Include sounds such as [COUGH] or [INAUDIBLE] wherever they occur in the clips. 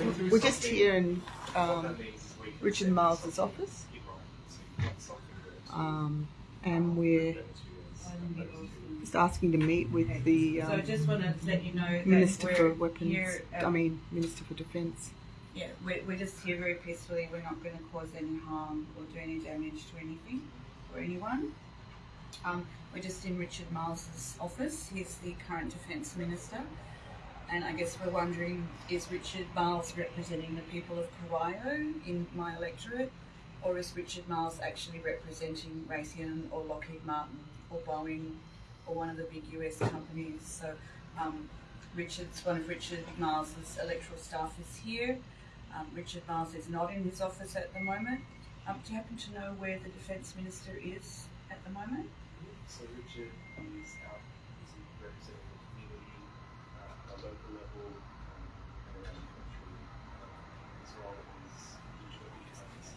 We're just here in um, Richard Marles's office, um, and we're just asking to meet with the So I um, just want to let you know that Minister we're for Weapons. I mean, Minister for Defence. yeah, we're, we're just here very peacefully. We're not going to cause any harm or do any damage to anything or anyone. Um, we're just in Richard Marles's office. He's the current Defence Minister. And I guess we're wondering, is Richard Marles representing the people of Corio in my electorate? Or is Richard Marles actually representing Raytheon or Lockheed Martin or Boeing or one of the big US companies? So um, Richard's, one of Richard Marles's electoral staff is here. Um, Richard Marles is not in his office at the moment. Um, do you happen to know where the Defence Minister is at the moment? So Richard is out busy representing the community uh, at a local level um, and around the country um, as well as usual economics.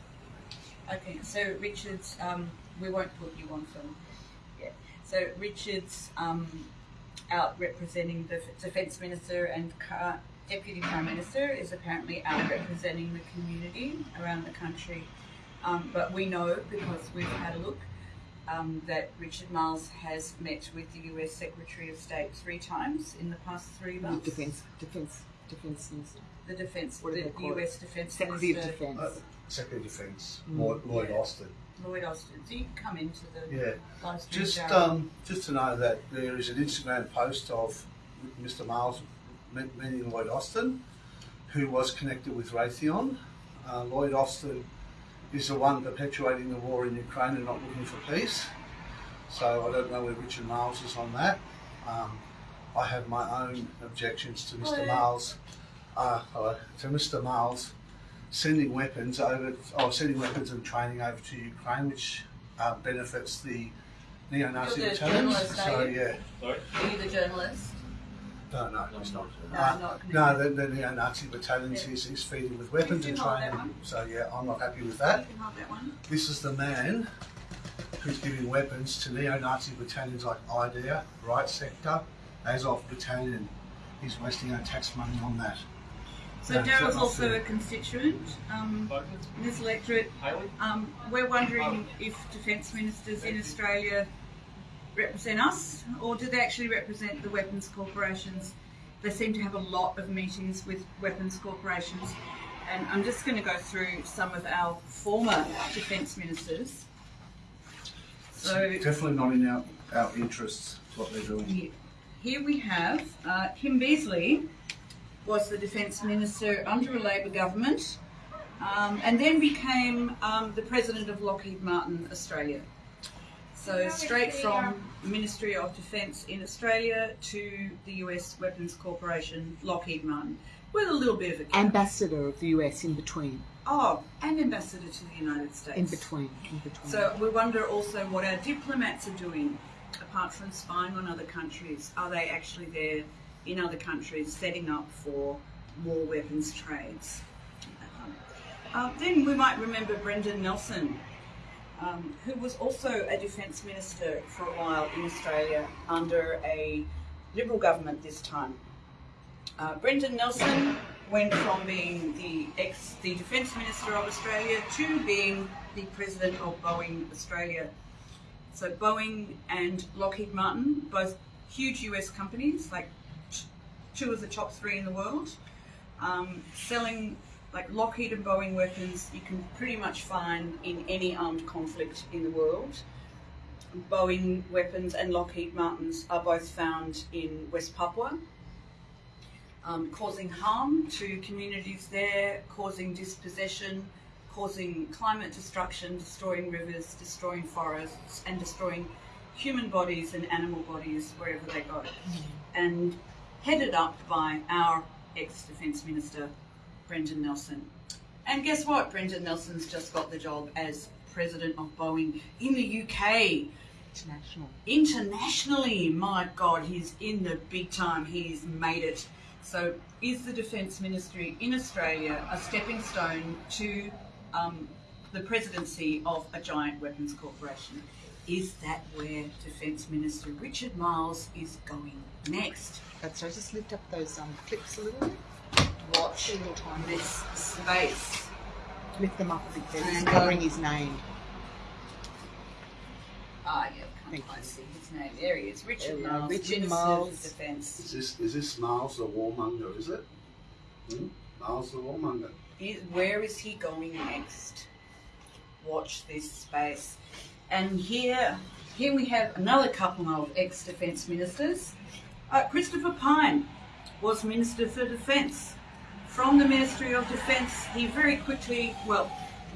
Okay, so Richard's, um, we won't put you on film. Yeah. So Richard's um, out representing the Defence Minister and Car- Deputy Prime Minister is apparently out representing the community around the country. Um, but we know because we've had a look um, that Richard Marles has met with the US Secretary of State three times in the past three months. Defence, Defence, Defence Minister, The Defence, What the they call it? US Defence Secretary of Defence. Uh, Secretary of Defence, Mm. Lloyd, Lloyd Yeah. Austin. Lloyd Austin. Do you come into the Yeah, live just um, just to know that there is an Instagram post of Mr. Marles meeting Lloyd Austin, who was connected with Raytheon. Uh, Lloyd Austin is the one perpetuating the war in Ukraine and not looking for peace. So I don't know where Richard Marles is on that. Um, I have my own objections to Mr. Hello. Marles. Uh, hello, to Mr. Marles sending weapons over, or sending weapons and training over to Ukraine, which uh, benefits the neo-Nazi You're the battalions. journalist, So are you? yeah, Are you the journalist? no, no, it's not. No, Uh, not no, the, the neo-Nazi battalions Yeah. is, is feeding with weapons You and can hold that training. one. So yeah, I'm not happy with You that. can hold that one. This is the man who's giving weapons to neo-Nazi battalions like Aidar, Right Sector, Azov Battalion. He's wasting our tax money on that. So Daryl's also a constituent um, in this electorate. Um, we're wondering if defence ministers in Australia represent us, or do they actually represent the weapons corporations? They seem to have a lot of meetings with weapons corporations, and I'm just going to go through some of our former defence ministers. So it's Definitely not in our, our interests, what they're doing. Here- Here we have uh, Kim Beazley was the Defence Minister under a Labor government um, and then became um, the President of Lockheed Martin Australia. So straight from Ministry of Defence in Australia to the US Weapons Corporation Lockheed Martin with a little bit of a gap. Ambassador of the US in between, oh, and Ambassador to the United States. in between, in between. So we wonder also what our diplomats are doing, apart from spying on other countries. Are they actually there in other countries setting up for war weapons trades? Um, uh, then we might remember Brendan Nelson, um, who was also a defence minister for a while in Australia under a Liberal government this time. Uh, Brendan Nelson went from being the ex the defence minister of Australia to being the president of Boeing Australia. So Boeing and Lockheed Martin, both huge US companies, like two of the top three in the world, um, selling like Lockheed and Boeing weapons you can pretty much find in any armed conflict in the world. Boeing weapons and Lockheed Martins are both found in West Papua, um, causing harm to communities there, causing dispossession, causing climate destruction, destroying rivers, destroying forests, and destroying human bodies and animal bodies wherever they go. And headed up by our ex Defence Minister, Brendan Nelson. And guess what? Brendan Nelson's just got the job as President of Boeing in the UK International. internationally, my God, he's in the big time. He's made it. So, is the Defence Ministry in Australia a stepping stone to um, the presidency of a giant weapons corporation? Is that where Defence Minister Richard Marles is going next? That's right. Just lift up those um, clips a little bit. watch this space. Lift them up a bit there. It's covering um, his name. Ah, yeah, can't Thank quite see his name. There he is, Richard There Marles, Richard Minister Marles. Defence. Is this is this Marles the warmonger? Is it? Hmm? Marles the warmonger. Is- Where is he going next? Watch this space. And here, here we have another couple of ex-defence ministers. Uh, Christopher Pyne was Minister for Defence. From the Ministry of Defence, he very quickly, well,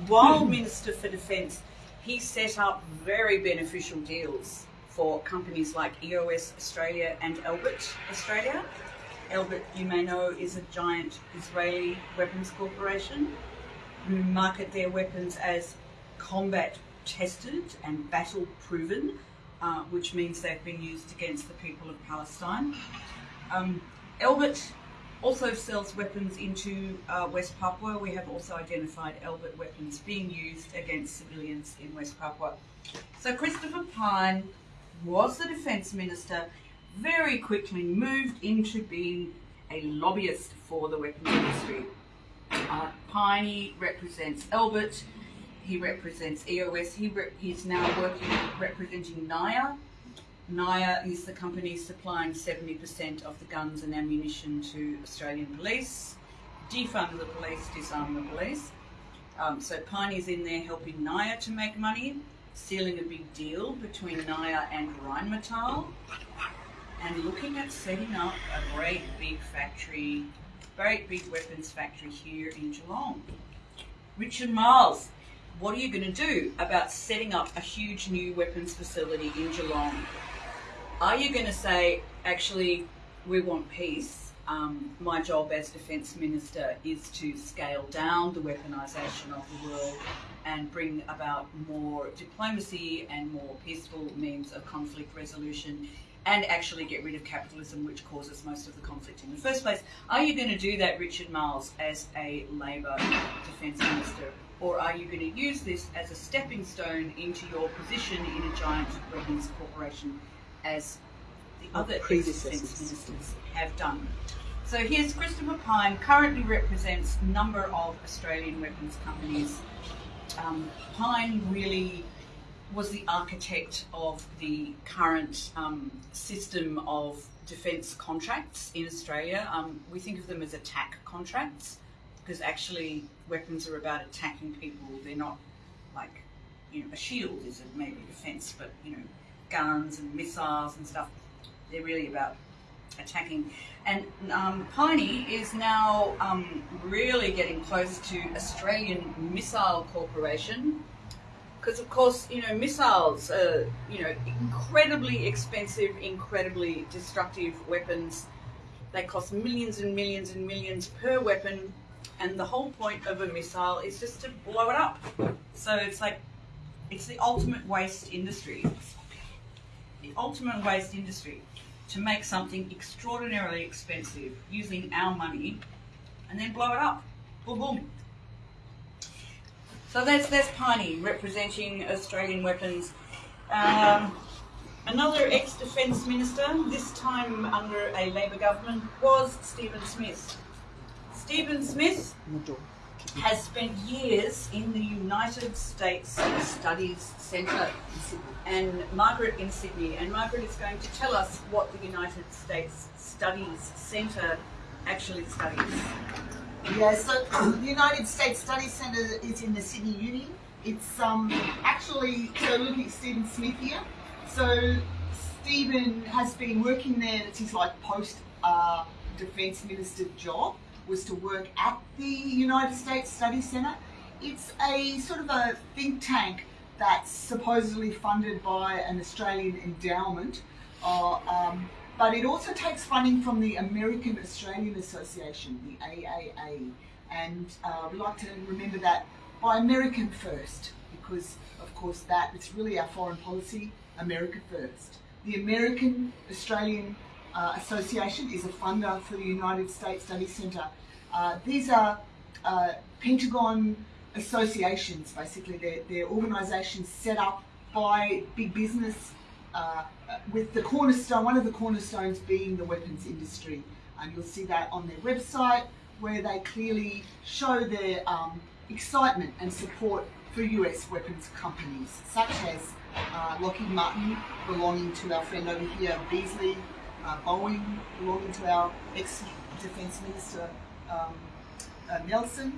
while [CLEARS THROAT] Minister for Defence, he set up very beneficial deals for companies like EOS Australia and Elbit Australia. Elbit, you may know, is a giant Israeli weapons corporation who market their weapons as combat tested and battle proven, uh, which means they've been used against the people of Palestine. Um, Elbit also sells weapons into uh, West Papua. We have also identified Elbit weapons being used against civilians in West Papua. So Christopher Pyne was the defence minister, very quickly moved into being a lobbyist for the weapons industry. Uh, Piney represents Elbit. He represents EOS. He re- he's now working representing NIOA. NIOA is the company supplying 70% of the guns and ammunition to Australian police. Defund the police, disarm the police. Um, so Piney's in there helping NIOA to make money, sealing a big deal between NIOA and Rheinmetall, and looking at setting up a great big factory, great big weapons factory here in Geelong. Richard Marles, what are you going to do about setting up a huge new weapons facility in Geelong? Are you going to say, actually, we want peace? Um, my job as Defence Minister is to scale down the weaponisation of the world and bring about more diplomacy and more peaceful means of conflict resolution and actually get rid of capitalism, which causes most of the conflict in the first place. Are you going to do that, Richard Marles, as a Labor Defence Minister? Or are you going to use this as a stepping stone into your position in a giant weapons corporation as the other ex-defence ministers have done? So here's Christopher Pyne, currently represents a number of Australian weapons companies. Um, Pyne really was the architect of the current um, system of defence contracts in Australia. Um, we think of them as attack contracts because actually weapons are about attacking people. They're not like, you know, a shield is maybe defence, but you know, guns and missiles and stuff. They're really about attacking. And um, Piney is now um, really getting close to Australian Missile Corporation because of course you know missiles are you know incredibly expensive incredibly destructive weapons. They cost millions and millions and millions per weapon. And the whole point of a missile is just to blow it up. So it's like it's the ultimate waste industry. The ultimate waste industry to make something extraordinarily expensive using our money and then blow it up. Boom boom so that's that's Piney representing Australian weapons. Um, another ex-defence minister, this time under a Labor government, was Stephen Smith. Stephen Smith has spent years in the United States Studies Centre and Margaret in Sydney. And Margaret is going to tell us what the United States Studies Centre actually studies. Yeah, so the United States Study Centre is in the Sydney Uni. It's um actually so looking at Stephen Smith here. So Stephen has been working there. It's his like post uh, defence minister job was to work at the United States Study Centre. It's a sort of a think tank that's supposedly funded by an Australian endowment. Uh, um, but it also takes funding from the American Australian Association, the AAA. And uh, we like to remember that by American first, because of course that it's really our foreign policy, America first. The American Australian uh, Association is a funder for the United States Study Centre. Uh, these are uh, Pentagon associations, basically. They're, they're organisations set up by big business uh, with the cornerstone, one of the cornerstones being the weapons industry. And you'll see that on their website. where they clearly show their um, excitement and support for US weapons companies, such as uh, Lockheed Martin, belonging to our friend over here, Beazley, uh, Boeing, belonging to our ex-defense minister, um, uh, Nelson.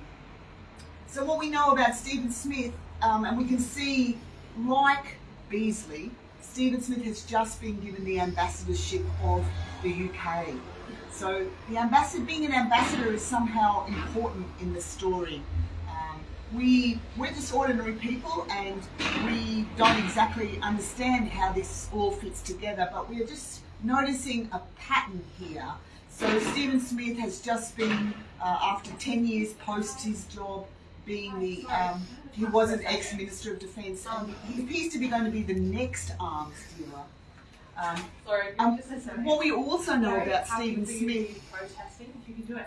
So what we know about Stephen Smith, um, and we can see, like Beazley, Stephen Smith has just been given the ambassadorship of the UK. So the ambassador, being an ambassador, is somehow important in the story. Um, we we're just ordinary people, and we don't exactly understand how this all fits together. But we are just noticing a pattern here. So Stephen Smith has just been, uh, after 10 years post his job, being the, um, he was an ex-minister of defence, and he appears to be going to be the next arms dealer. Um, Sorry, um, you just say something? what we also know about Stephen Smith protesting, if you can do it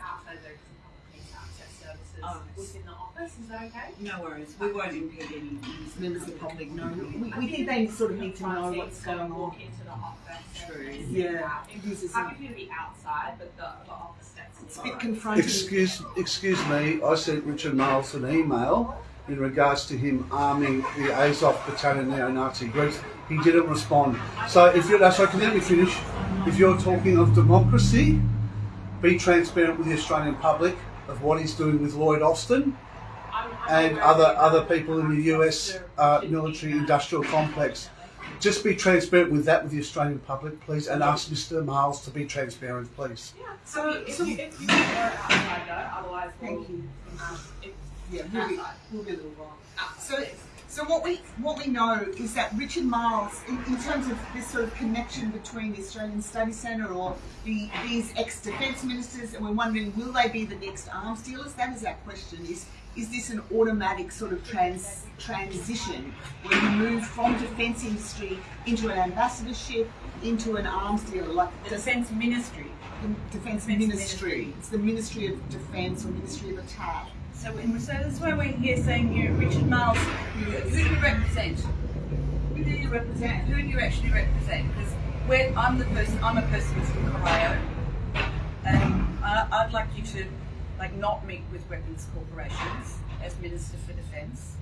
Oh, within the office, is that okay? No worries. We won't impede any members of the public know. We, we think they sort of need to know what's going on. Walk into the office. True. sit Yeah, out. it is, Happy you to be outside, but the, the office steps. It's a bit confronting. Excuse, excuse me, I sent Richard Marles an email in regards to him arming the Azov battalion neo-Nazi groups. He didn't respond. So if you're, so can you let me finish? If you're talking of democracy, be transparent with the Australian public of what he's doing with Lloyd Austin I'm- I'm and other other people in the US uh, military industrial complex. Just be transparent with that with the Australian public, please, and ask Mr. Marles to be transparent, please. Yeah, So- so if, if you prefer outside though, otherwise we'll, Thank you. um, if, Yeah, we'll be, we'll be a little while. outside. So, so what we what we know is that Richard Marles, in, in terms of this sort of connection between the Australian Study Centre or the these ex-defence ministers, and we're wondering, will they be the next arms dealers? That is our question. Is is this an automatic sort of trans transition where you move from defence industry into an ambassadorship into an arms dealer, like The Defence Ministry. the Defence Defence Ministry? Ministry. It's the Ministry of Defence or Ministry of Attack. So, and so that's why we're here saying you, Richard Marles, who, do you represent? Who do you represent? Who do you actually represent? Because I'm the person, I'm a person who's from Corio, and I, I'd like you to, like, not meet with weapons corporations as Minister for Defence.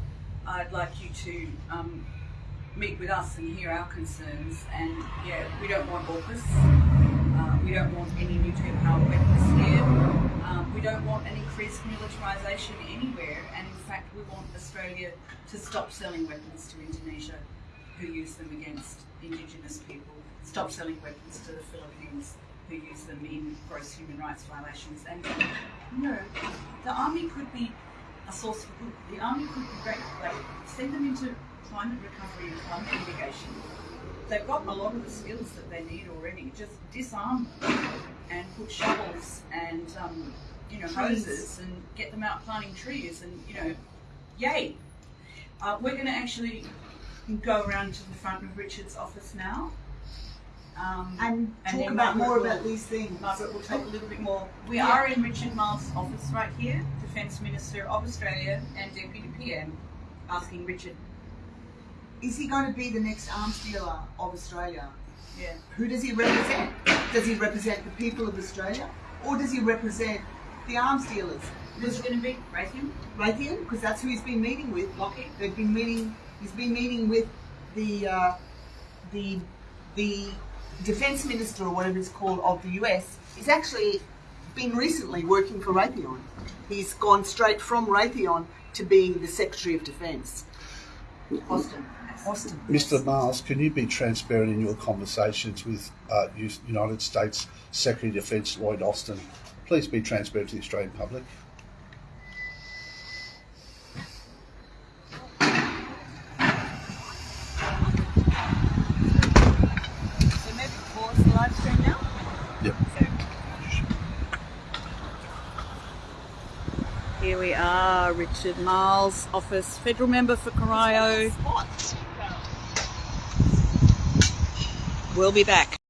I'd like you to um, meet with us and hear our concerns. And yeah, we don't want AUKUS. Uh, we don't want any nuclear powered weapons here. Um, we don't want an increased militarisation anywhere. And in fact, we want Australia to stop selling weapons to Indonesia, who use them against Indigenous people. Stop selling weapons to the Philippines, who use them in gross human rights violations. And you know, the army could be a source of good. The army could be great. Like send them into climate recovery and climate mitigation. They've got a lot of the skills that they need already. Just disarm them and put shovels and um, you know Trees. hoses and get them out planting trees and you know, yay. Uh, we're going to actually go around to the front of Richard's office now. Um, And, And talk about more will- about these things. Margaret will talk a little bit more. We Yeah. are in Richard Marles' office right here, Defence Minister of Australia and Deputy PM, asking Richard. Is he going to be the next arms dealer of Australia? Yeah. Who does he represent? Does he represent the people of Australia? Or does he represent the arms dealers? Who's going to be? Raytheon? Raytheon, because that's who he's been meeting with. Lockheed? They've been meeting. He's been meeting with the uh, the the defense minister or whatever it's called of the US. He's actually been recently working for Raytheon. He's gone straight from Raytheon to being the Secretary of Defense. Austin. Austin. Mr. Marles, can you be transparent in your conversations with uh, United States Secretary of Defence Lloyd Austin? Please be transparent to the Australian public. So maybe pause the live stream now? Yep. Here we are, Richard Marles' office, federal member for Corio. We'll be back.